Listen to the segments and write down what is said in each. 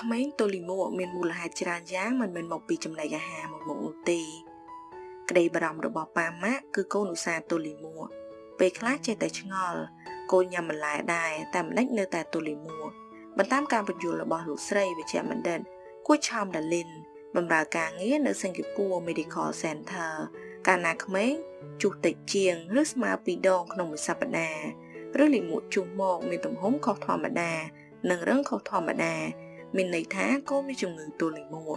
ក្មេងតូលីមួមានមូលហេតុច្រើនយ៉ាងមិនមែនមកពីចំណីអាហារមួយមុខនោះទេក្តីបារម្ភរបស់ប៉ាម៉ាក់គឺកូនឧស្សាហ៍តូលីមួពេលខ្លះចេះតែឆ្ងល់កូនញ៉ាំបន្លែដែរតែមិនដេចនៅតែតូលីមួបន្តាមការបញ្យល់របស់លោកស្រីវិជ្ជបណ្ឌិតគួចឆោមដាលីនបម្រើការងារនៅសិង្ហបុរី Medical Center កាលណាក្មេងជុះតិចជាងឬស្មើពីរដងក្នុងមួយសប្តាហ៍ឬលិមួកជុះមកមានទំហំខុសធម្មតា និងរឹងខុសធម្មតា មានន័យថាកូនមានជំងឺទូលីមួ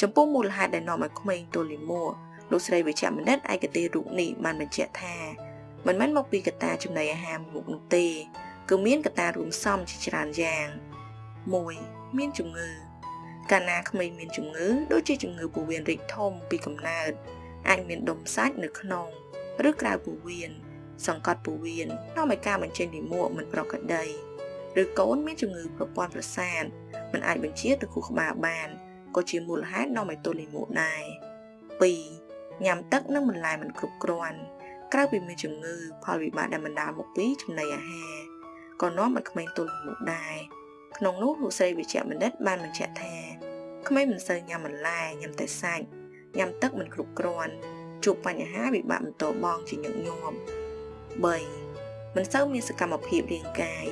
ចំពោះមូលហេតុដែលនាំឲ្យក្មេងទូលីមួលោកស្រីវិជ្ជមនិតឯកទេសរូបនេះបានបញ្ជាក់ថាមិនមែនមកពីកត្តាចំណីអាហារមុខនោះទេគឺមានកត្តារួមផ្សំជាច្រើនយ៉ាង1មានជំងឺកាលណាក្មេងមានជំងឺដូចជាជំងឺពោះវៀនរីកធំពីកំណើតអាចមានដុំសាច់នៅក្នុងឬក្រៅពោះវៀនសង្កត់ពោះវៀននាំឲ្យការបញ្ចេញលាមកមិនប្រក្រតីឬកូនមានជំងឺប្រព័ន្ធប្រសាទ មិនអាចបញ្ជាទៅខួរក្បាលបានក៏ជាមូលហេតុនាំឲ្យទល់លាមកដែរ2ញ៉ាំទឹកនិងបន្លែមិនគ្រប់គ្រាន់ក្រៅពីមានជំងឺផលវិបាកដែលបណ្ដាលមកពីចំណីអាហារក៏នាំឲ្យក្មេងទល់លាមកដែរក្នុងនោះលោកស្រីវិជ្ជបណ្ឌិតបានបញ្ជាក់ថាក្មេងមិនសូវញ៉ាំបន្លែញ៉ាំតែសាច់ញ៉ាំទឹកមិនគ្រប់គ្រាន់ជួបបញ្ហាវិបាកបន្តបងជាញឹកញាប់3មិនសូវមានសកម្មភាពរាងកាយ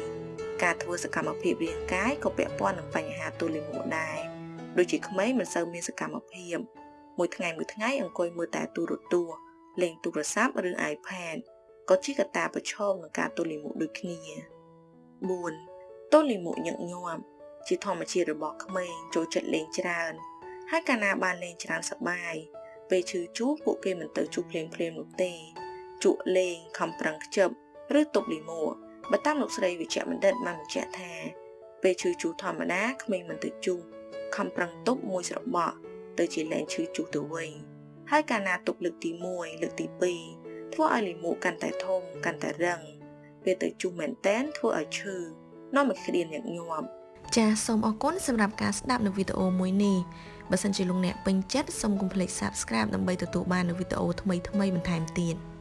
ការធ្វើសកម្មភាពរាងកាយក៏ពាក់ព័ន្ធនឹងបញ្ហាទូលីមួដែរដូចជាក្មេងមិនសូវមានសកម្មភាពមួយថ្ងៃមួយថ្ងៃអង្គុយមើលតែទូរទស្សន៍លេងទូរស័ព្ទឬ iPad ក៏ជាកត្តាប្រឈមនឹងការទូលីមួដូចគ្នា4ទូលីមួញឹកញាប់ជាធម្មជាតិរបស់ក្មេងចូលចិត្តលេងច្រើន ហើយកាលណាបានលេងច្រើនសប្បាយពេលឈឺជួពួកគេមិនទៅជួភ្លាមភ្លាមនោះទេជក់លេងខំប្រឹងខ្ជិបឬទប់លីមួ បើតាមលោកស្រីវិជ្ជបណ្ឌិតបានបញ្ជាក់ថាពេលឈឺជួធម្មតាក្មេងមិនទៅជួខំប្រឹងទប់មួយស្របក់ទៅជាលែងឈឺជួទៅវិញហើយកាលណាទប់លើកទី1លើកទី2ធ្វើឲ្យលីមួកាន់តែធំកាន់តែរឹងពេលទៅជួមែនតែនធ្វើឲ្យឈឺនាំឲ្យក្រៀនញឹកញាប់ចាសសូមអរគុណសម្រាប់ការស្ដាប់នៅវីដេអូមួយនេះបើសិនជាលោកអ្នកពេញចិត្តសូមកុំភ្លេច Subscribe ដើម្បីទទួលបាននូវវីដេអូថ្មីៗបន្ថែមទៀត។